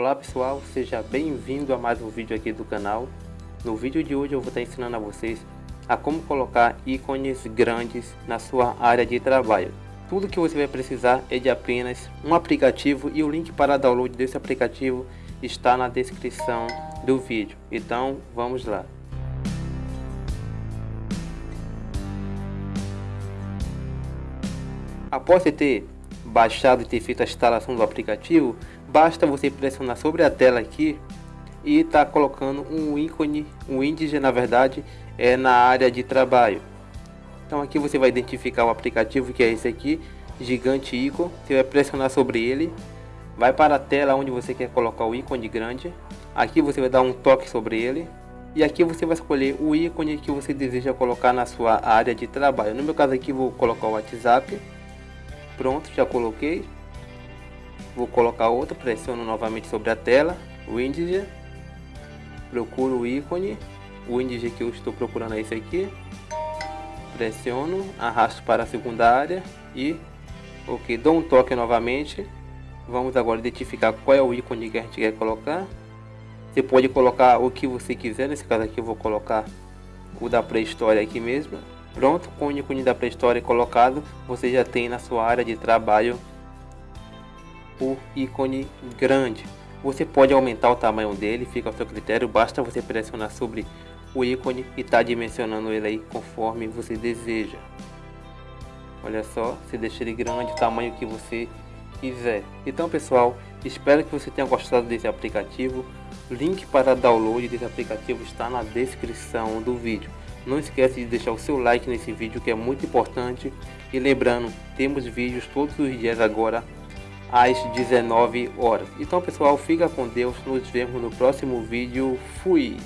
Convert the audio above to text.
Olá pessoal, seja bem-vindo a mais um vídeo aqui do canal. No vídeo de hoje eu vou estar ensinando a vocês a como colocar ícones grandes na sua área de trabalho. Tudo que você vai precisar é de apenas um aplicativo e o link para download desse aplicativo está na descrição do vídeo. Então vamos lá. Após você ter baixado e ter feito a instalação do aplicativo, basta você pressionar sobre a tela aqui e tá colocando um ícone, um índice na verdade é na área de trabalho. Então aqui você vai identificar o aplicativo que é esse aqui, gigante ícone, você vai pressionar sobre ele, vai para a tela onde você quer colocar o ícone grande, aqui você vai dar um toque sobre ele e aqui você vai escolher o ícone que você deseja colocar na sua área de trabalho. No meu caso aqui vou colocar o WhatsApp Pronto, já coloquei. Vou colocar outra, pressiono novamente sobre a tela, o índice. Procuro o ícone, o índice que eu estou procurando é esse aqui. Pressiono, arrasto para a segunda área e ok, dou um toque novamente. Vamos agora identificar qual é o ícone que a gente quer colocar. Você pode colocar o que você quiser, nesse caso aqui eu vou colocar o da pré-história aqui mesmo. Pronto, com o ícone da pré-história colocado, você já tem na sua área de trabalho o ícone grande. Você pode aumentar o tamanho dele, fica ao seu critério, basta você pressionar sobre o ícone e tá dimensionando ele aí conforme você deseja. Olha só, você deixa ele grande, o tamanho que você quiser. Então pessoal, espero que você tenha gostado desse aplicativo. Link para download desse aplicativo está na descrição do vídeo. Não esquece de deixar o seu like nesse vídeo que é muito importante. E lembrando, temos vídeos todos os dias agora às 19 horas. Então pessoal, fica com Deus. Nos vemos no próximo vídeo. Fui!